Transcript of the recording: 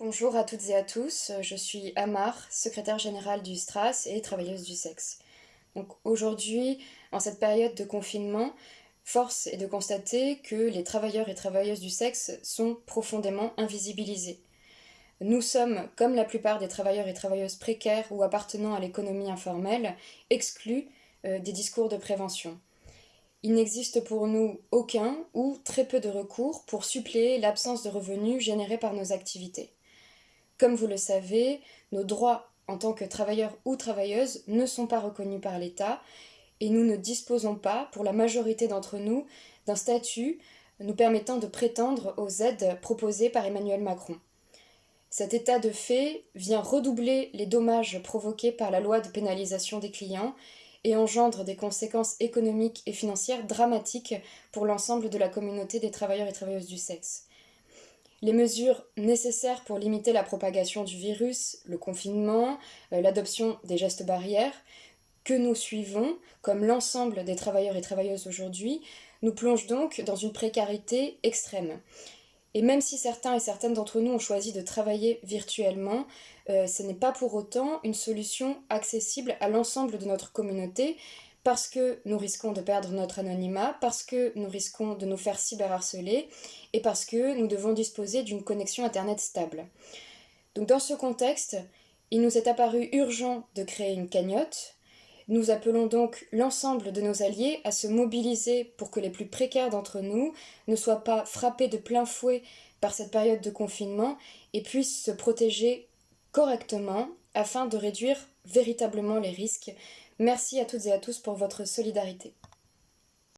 Bonjour à toutes et à tous, je suis Amar, secrétaire générale du STRAS et travailleuse du sexe. Donc aujourd'hui, en cette période de confinement, force est de constater que les travailleurs et travailleuses du sexe sont profondément invisibilisés. Nous sommes, comme la plupart des travailleurs et travailleuses précaires ou appartenant à l'économie informelle, exclus euh, des discours de prévention. Il n'existe pour nous aucun ou très peu de recours pour suppléer l'absence de revenus générés par nos activités. Comme vous le savez, nos droits en tant que travailleurs ou travailleuses ne sont pas reconnus par l'État et nous ne disposons pas, pour la majorité d'entre nous, d'un statut nous permettant de prétendre aux aides proposées par Emmanuel Macron. Cet état de fait vient redoubler les dommages provoqués par la loi de pénalisation des clients et engendre des conséquences économiques et financières dramatiques pour l'ensemble de la communauté des travailleurs et travailleuses du sexe. Les mesures nécessaires pour limiter la propagation du virus, le confinement, euh, l'adoption des gestes barrières, que nous suivons, comme l'ensemble des travailleurs et travailleuses aujourd'hui, nous plongent donc dans une précarité extrême. Et même si certains et certaines d'entre nous ont choisi de travailler virtuellement, euh, ce n'est pas pour autant une solution accessible à l'ensemble de notre communauté, parce que nous risquons de perdre notre anonymat, parce que nous risquons de nous faire cyberharceler et parce que nous devons disposer d'une connexion Internet stable. Donc dans ce contexte, il nous est apparu urgent de créer une cagnotte. Nous appelons donc l'ensemble de nos alliés à se mobiliser pour que les plus précaires d'entre nous ne soient pas frappés de plein fouet par cette période de confinement et puissent se protéger correctement afin de réduire véritablement les risques Merci à toutes et à tous pour votre solidarité.